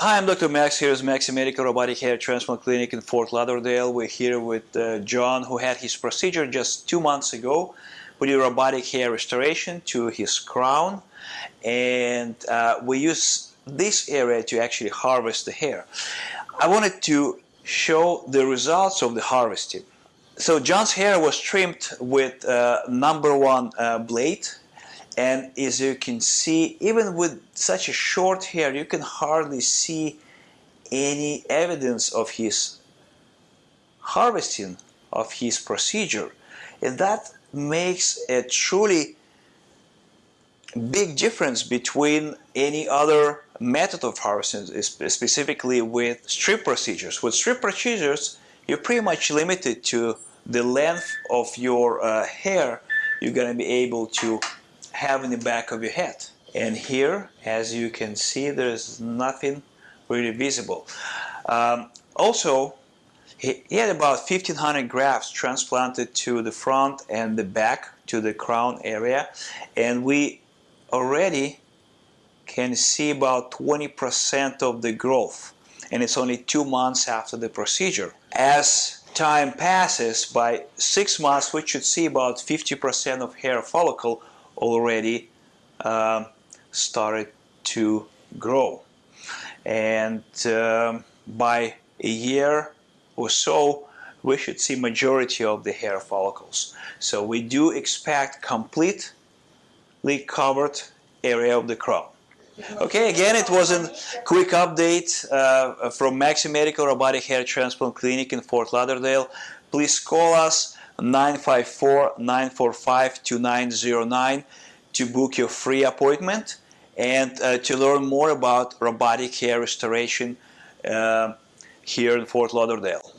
Hi, I'm Dr. Max. Here is Maxi Medical Robotic Hair Transplant Clinic in Fort Lauderdale. We're here with uh, John, who had his procedure just two months ago. We did robotic hair restoration to his crown, and uh, we use this area to actually harvest the hair. I wanted to show the results of the harvesting. So John's hair was trimmed with uh, number one uh, blade and as you can see even with such a short hair you can hardly see any evidence of his harvesting of his procedure. And that makes a truly big difference between any other method of harvesting specifically with strip procedures. With strip procedures you're pretty much limited to the length of your uh, hair. You're going to be able to have in the back of your head. And here, as you can see, there's nothing really visible. Um, also, he, he, had about 1500 grafts transplanted to the front and the back to the crown area and we already can see about 20% of the growth and it's only two months after the procedure. As time passes, by six months we should see about 50% of hair follicle already uh, started to grow. And um, by a year or so, we should see majority of the hair follicles. So we do expect completely covered area of the crown. Okay, again, it was a quick update uh, from Maxi Medical Robotic Hair Transplant Clinic in Fort Lauderdale. Please call us 954-945-2909 to book your free appointment and uh, to learn more about robotic hair restoration uh, here in Fort Lauderdale.